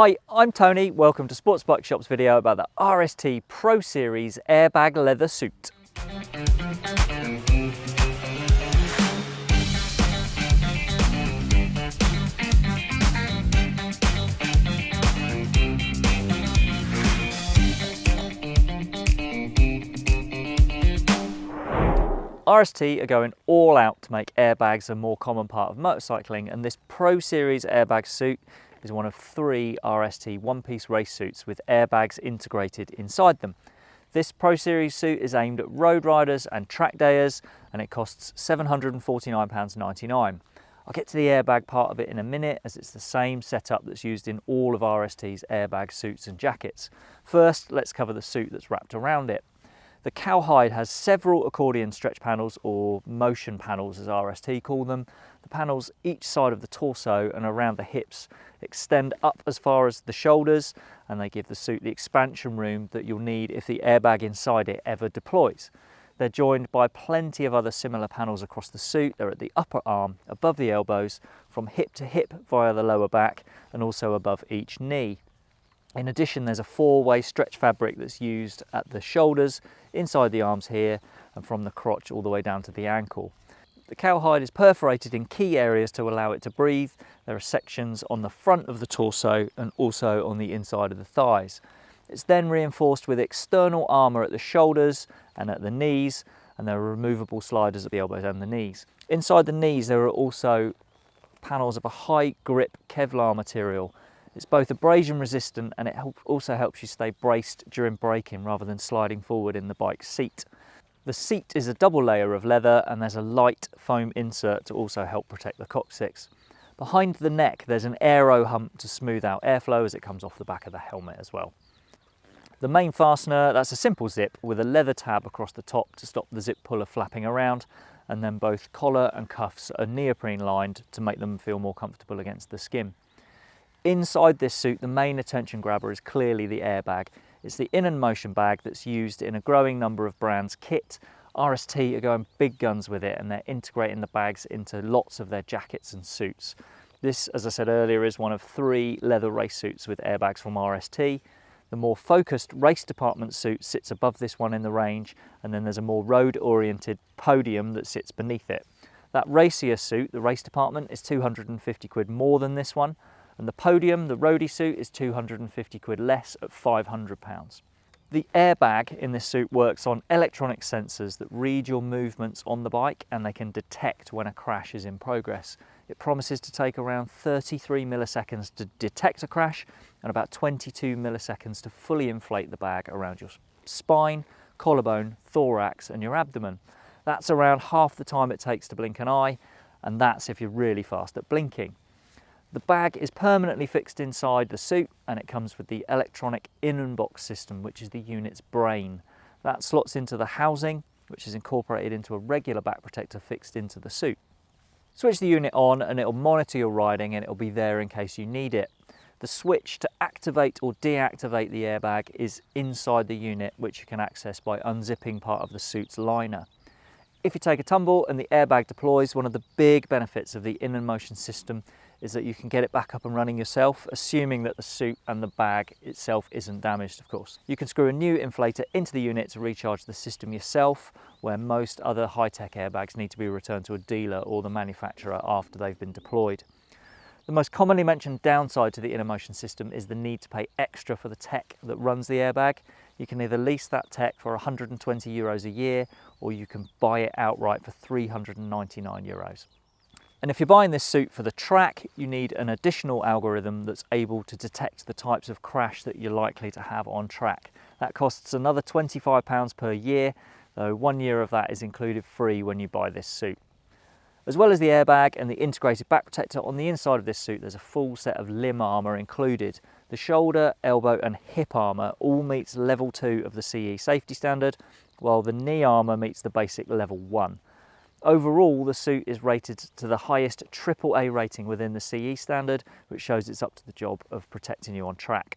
Hi, I'm Tony. Welcome to Sports Bike Shop's video about the RST Pro Series airbag leather suit. RST are going all out to make airbags a more common part of motorcycling and this Pro Series airbag suit is one of three RST one-piece race suits with airbags integrated inside them. This Pro Series suit is aimed at road riders and track dayers and it costs £749.99. I'll get to the airbag part of it in a minute as it's the same setup that's used in all of RST's airbag suits and jackets. First, let's cover the suit that's wrapped around it. The cowhide has several accordion stretch panels or motion panels as RST call them. The panels each side of the torso and around the hips extend up as far as the shoulders and they give the suit the expansion room that you'll need if the airbag inside it ever deploys. They're joined by plenty of other similar panels across the suit. They're at the upper arm, above the elbows, from hip to hip via the lower back and also above each knee. In addition, there's a four-way stretch fabric that's used at the shoulders, inside the arms here, and from the crotch all the way down to the ankle. The cowhide is perforated in key areas to allow it to breathe. There are sections on the front of the torso and also on the inside of the thighs. It's then reinforced with external armour at the shoulders and at the knees, and there are removable sliders at the elbows and the knees. Inside the knees, there are also panels of a high grip Kevlar material it's both abrasion resistant and it also helps you stay braced during braking rather than sliding forward in the bike seat. The seat is a double layer of leather and there's a light foam insert to also help protect the coccyx. Behind the neck there's an aero hump to smooth out airflow as it comes off the back of the helmet as well. The main fastener, that's a simple zip with a leather tab across the top to stop the zip puller flapping around and then both collar and cuffs are neoprene lined to make them feel more comfortable against the skin. Inside this suit, the main attention grabber is clearly the airbag. It's the in and motion bag that's used in a growing number of brands' kit. RST are going big guns with it and they're integrating the bags into lots of their jackets and suits. This, as I said earlier, is one of three leather race suits with airbags from RST. The more focused race department suit sits above this one in the range, and then there's a more road-oriented podium that sits beneath it. That racier suit, the race department, is 250 quid more than this one, and the podium, the roadie suit, is 250 quid less at 500 pounds. The airbag in this suit works on electronic sensors that read your movements on the bike and they can detect when a crash is in progress. It promises to take around 33 milliseconds to detect a crash and about 22 milliseconds to fully inflate the bag around your spine, collarbone, thorax and your abdomen. That's around half the time it takes to blink an eye and that's if you're really fast at blinking. The bag is permanently fixed inside the suit and it comes with the electronic In&box system, which is the unit's brain. That slots into the housing, which is incorporated into a regular back protector fixed into the suit. Switch the unit on and it'll monitor your riding and it'll be there in case you need it. The switch to activate or deactivate the airbag is inside the unit, which you can access by unzipping part of the suit's liner. If you take a tumble and the airbag deploys, one of the big benefits of the in-motion system is that you can get it back up and running yourself, assuming that the suit and the bag itself isn't damaged, of course. You can screw a new inflator into the unit to recharge the system yourself, where most other high-tech airbags need to be returned to a dealer or the manufacturer after they've been deployed. The most commonly mentioned downside to the In&motion system is the need to pay extra for the tech that runs the airbag. You can either lease that tech for 120 euros a year or you can buy it outright for 399 euros. And if you're buying this suit for the track, you need an additional algorithm that's able to detect the types of crash that you're likely to have on track. That costs another £25 per year, though one year of that is included free when you buy this suit. As well as the airbag and the integrated back protector, on the inside of this suit there's a full set of limb armour included. The shoulder, elbow and hip armour all meets level 2 of the CE safety standard, while the knee armour meets the basic level 1. Overall, the suit is rated to the highest AAA rating within the CE standard, which shows it's up to the job of protecting you on track.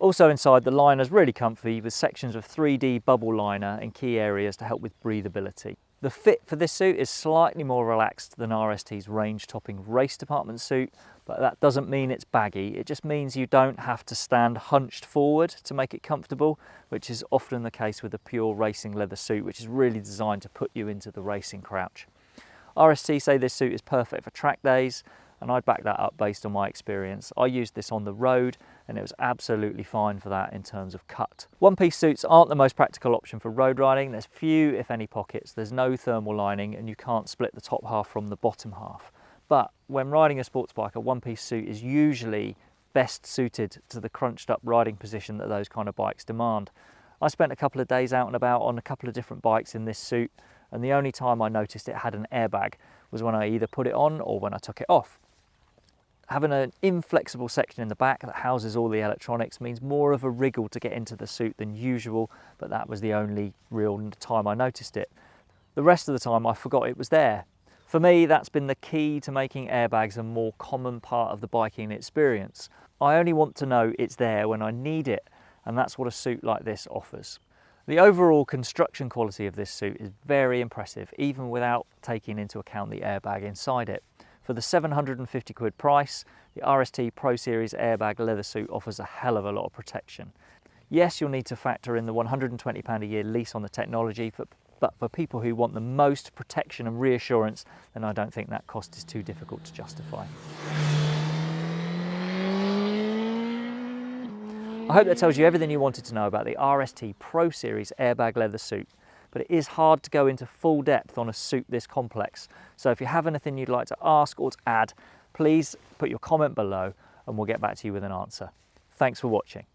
Also inside, the liner is really comfy with sections of 3D bubble liner in key areas to help with breathability. The fit for this suit is slightly more relaxed than RST's range-topping race department suit, but that doesn't mean it's baggy. It just means you don't have to stand hunched forward to make it comfortable, which is often the case with a pure racing leather suit, which is really designed to put you into the racing crouch. RST say this suit is perfect for track days, and I'd back that up based on my experience. I used this on the road and it was absolutely fine for that in terms of cut. One-piece suits aren't the most practical option for road riding. There's few, if any, pockets. There's no thermal lining and you can't split the top half from the bottom half. But when riding a sports bike, a one-piece suit is usually best suited to the crunched up riding position that those kind of bikes demand. I spent a couple of days out and about on a couple of different bikes in this suit and the only time I noticed it had an airbag was when I either put it on or when I took it off. Having an inflexible section in the back that houses all the electronics means more of a wriggle to get into the suit than usual, but that was the only real time I noticed it. The rest of the time I forgot it was there. For me, that's been the key to making airbags a more common part of the biking experience. I only want to know it's there when I need it, and that's what a suit like this offers. The overall construction quality of this suit is very impressive, even without taking into account the airbag inside it. For the 750 quid price, the RST Pro Series airbag leather suit offers a hell of a lot of protection. Yes, you'll need to factor in the £120 a year lease on the technology, but, but for people who want the most protection and reassurance, then I don't think that cost is too difficult to justify. I hope that tells you everything you wanted to know about the RST Pro Series airbag leather suit but it is hard to go into full depth on a suit this complex. So if you have anything you'd like to ask or to add, please put your comment below and we'll get back to you with an answer. Thanks for watching.